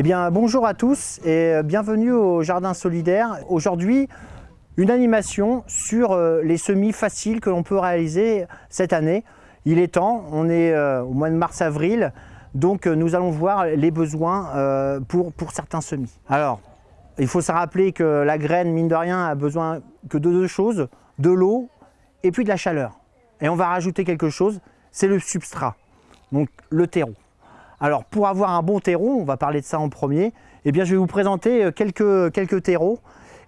Eh bien, bonjour à tous et bienvenue au Jardin Solidaire. Aujourd'hui, une animation sur euh, les semis faciles que l'on peut réaliser cette année. Il est temps, on est euh, au mois de mars-avril, donc euh, nous allons voir les besoins pour, pour certains semis. Alors, il faut se rappeler que la graine, mine de rien, a besoin que de deux choses, de l'eau et puis de la chaleur. Et on va rajouter quelque chose, c'est le substrat, donc le terreau. Alors pour avoir un bon terreau, on va parler de ça en premier, eh bien je vais vous présenter euh, quelques, terreaux.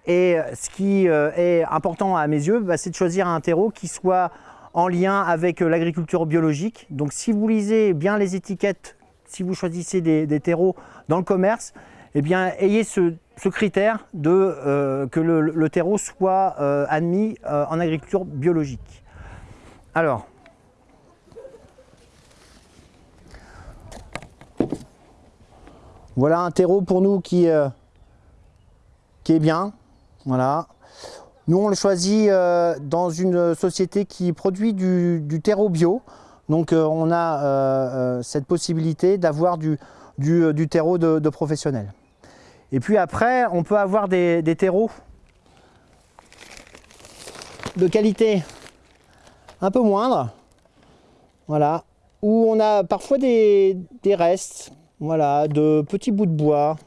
Et euh, ce qui euh, est important à mes yeux, bah, c'est de choisir un terreau qui soit en lien avec l'agriculture biologique. Donc si vous lisez bien les étiquettes, si vous choisissez des, terreaux dans le commerce, eh bien ayez ce, critère que le, terreau soit admis en agriculture biologique. Alors, Voilà un terreau pour nous qui, euh, qui est bien. Voilà. Nous, on le choisit euh, dans une société qui produit du, terreau bio. Donc, euh, on a cette possibilité d'avoir du, terreau de, professionnels. Et puis après, on peut avoir des, terreaux de qualité un peu moindre. Voilà. Où on a parfois des restes voilà, de petits bouts de bois.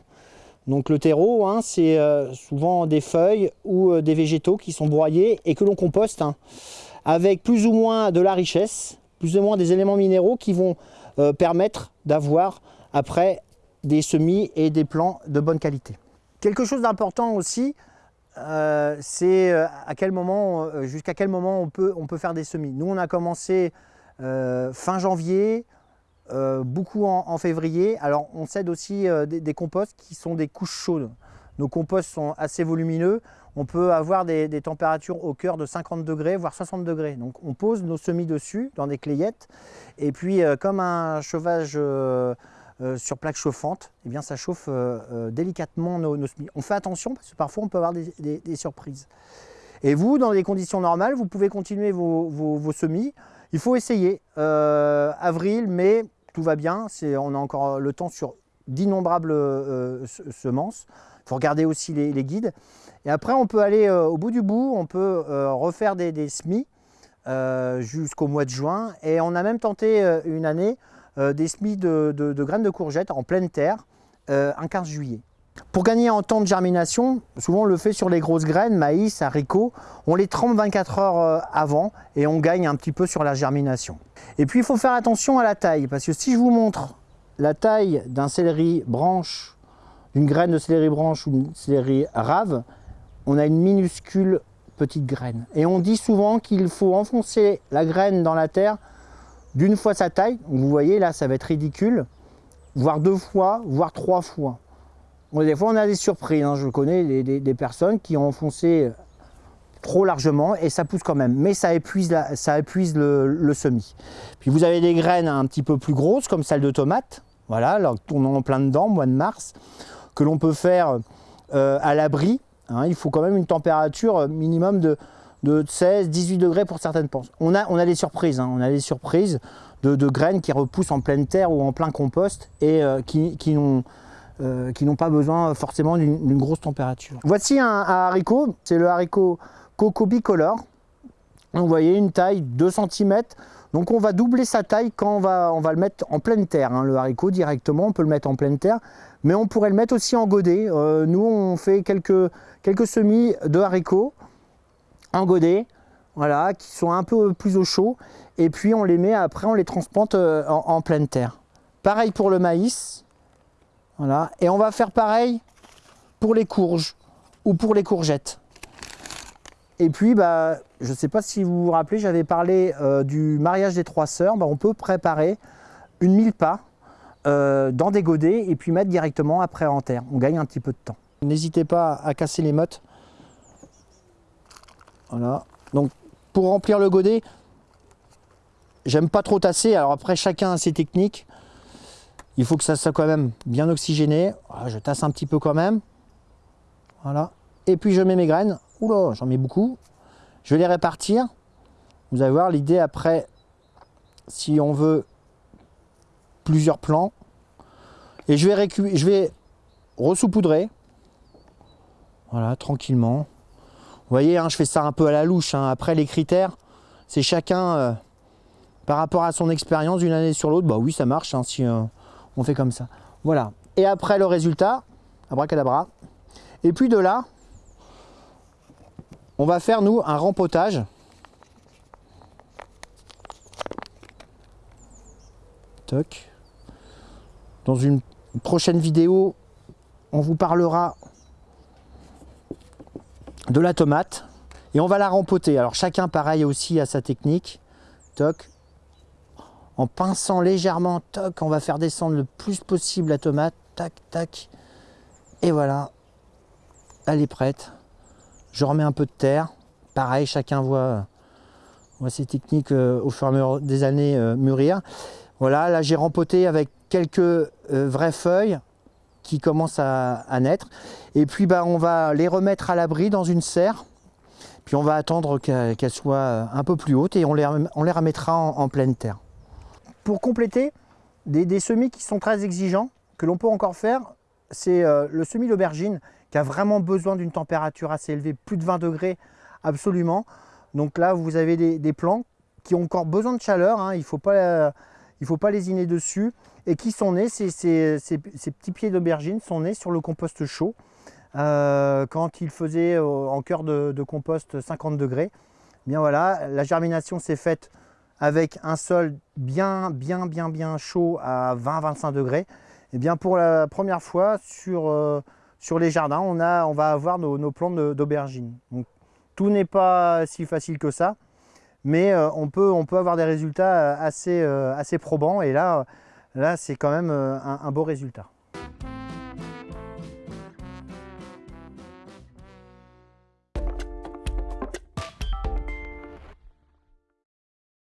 Donc le terreau, hein, c'est euh, souvent des feuilles ou euh, des végétaux qui sont broyés et que l'on composte hein, avec plus ou moins de la richesse, plus ou moins des éléments minéraux qui vont euh, permettre d'avoir après des semis et des plants de bonne qualité. Quelque chose d'important aussi, c'est à quel moment, jusqu'à quel moment on peut, on peut faire des semis. Nous, on a commencé fin janvier, beaucoup en, février. Alors on cède aussi euh, des, composts qui sont des couches chaudes. Nos composts sont assez volumineux. On peut avoir des, températures au cœur de 50 degrés, voire 60 degrés. Donc on pose nos semis dessus dans des clayettes. Et puis euh, comme un chauffage sur plaque chauffante, eh bien, ça chauffe délicatement nos, semis. On fait attention parce que parfois on peut avoir des, surprises. Et vous, dans des conditions normales, vous pouvez continuer vos, vos semis. Il faut essayer. avril, mai, tout va bien, on a encore le temps sur d'innombrables euh, semences. Il faut regarder aussi les, guides. Et après, on peut aller euh, au bout du bout, on peut euh, refaire des, semis jusqu'au mois de juin. Et on a même tenté une année des semis de, de, graines de courgettes en pleine terre un 15 juillet. Pour gagner en temps de germination, souvent on le fait sur les grosses graines, maïs, haricots, on les trempe 24 heures euh, avant et on gagne un petit peu sur la germination. Et puis il faut faire attention à la taille, parce que si je vous montre la taille d'un céleri branche, d'une graine de céleri branche ou d'une céleri rave, on a une minuscule petite graine. Et on dit souvent qu'il faut enfoncer la graine dans la terre d'une fois sa taille. Vous voyez là, ça va être ridicule, voire deux fois, voire trois fois des fois, on a des surprises. Hein. Je connais des, personnes qui ont enfoncé trop largement et ça pousse quand même. Mais ça épuise, le, semis. Puis vous avez des graines un petit peu plus grosses, comme celle de tomate. Voilà, alors on en plein dedans, mois de mars, que l'on peut faire euh, à l'abri. Hein. Il faut quand même une température minimum de, 16-18 degrés pour certaines penses. On a, on a des surprises, hein. on a des surprises de, graines qui repoussent en pleine terre ou en plein compost et euh, qui, qui n'ont euh, qui n'ont pas besoin forcément d'une grosse température. Voici un, haricot, c'est le haricot Coco Bicolor. vous voyez une taille 2 cm. Donc on va doubler sa taille quand on va, on le mettre en pleine terre. Hein, le haricot directement, on peut le mettre en pleine terre. Mais on pourrait le mettre aussi en godet. Euh, nous on fait quelques, quelques semis de haricots en godet. Voilà, qui sont un peu plus au chaud. Et puis on les met après, on les transplante euh, en pleine terre. Pareil pour le maïs. Et on va faire pareil pour les courges ou pour les courgettes. Et puis, bah, je ne sais pas si vous vous rappelez, j'avais parlé euh, du mariage des trois sœurs. Bah, on peut préparer une mille pas euh, dans des godets et puis mettre directement après en terre. On gagne un petit peu de temps. N'hésitez pas à casser les mottes. Voilà. Donc, pour remplir le godet, j'aime pas trop tasser. Alors après, chacun a ses techniques. Il faut que ça soit quand même bien oxygéné. Ah, je tasse un petit peu quand même. Voilà. Et puis je mets mes graines. Oula, j'en mets beaucoup. Je vais les répartir. Vous allez voir l'idée après, si on veut plusieurs plants. Et je vais, je ressoupoudrer. Voilà, tranquillement. Vous voyez, hein, je fais ça un peu à la louche. hein. Après, les critères, c'est chacun euh, par rapport à son expérience d'une année sur l'autre. Bah oui, ça marche hein, si euh, on fait comme ça. Voilà. Et après, le résultat, abracadabra. Et puis de là, on va faire, nous, un rempotage. Toc. Dans une prochaine vidéo, on vous parlera de la tomate et on va la rempoter. Alors chacun pareil aussi à sa technique. Toc. En pinçant légèrement, toc, on va faire descendre le plus possible la tomate. Tac, tac. Et voilà. Elle est prête. Je remets un peu de terre. Pareil, chacun voit, ses techniques euh, au fur et à mesure des années euh, mûrir. Voilà, là j'ai rempoté avec quelques euh, vraies feuilles qui commencent à, naître. Et puis bah, on va les remettre à l'abri dans une serre. Puis on va attendre qu'elles soient un peu plus hautes et on les, remettra en pleine terre. Pour compléter, des, semis qui sont très exigeants, que l'on peut encore faire, c'est euh, le semis d'aubergine qui a vraiment besoin d'une température assez élevée, plus de 20 degrés absolument. Donc là, vous avez des, plants qui ont encore besoin de chaleur, hein, il ne faut pas, euh, faut pas lésiner dessus, et qui sont nés, ces, petits pieds d'aubergine sont nés sur le compost chaud, euh, quand il faisait euh, en cœur de, compost 50 degrés. Bien voilà, la germination s'est faite avec un sol bien, bien, bien, bien chaud à 20-25 degrés. Et bien pour la première fois sur, euh, sur les jardins, on, a, on va avoir nos, nos plants de- d'aubergine. Donc tout n'est pas si facile que ça, mais euh, on, peut, on peut avoir des résultats assez, euh, assez probants. Et là, là c'est quand même un beau résultat.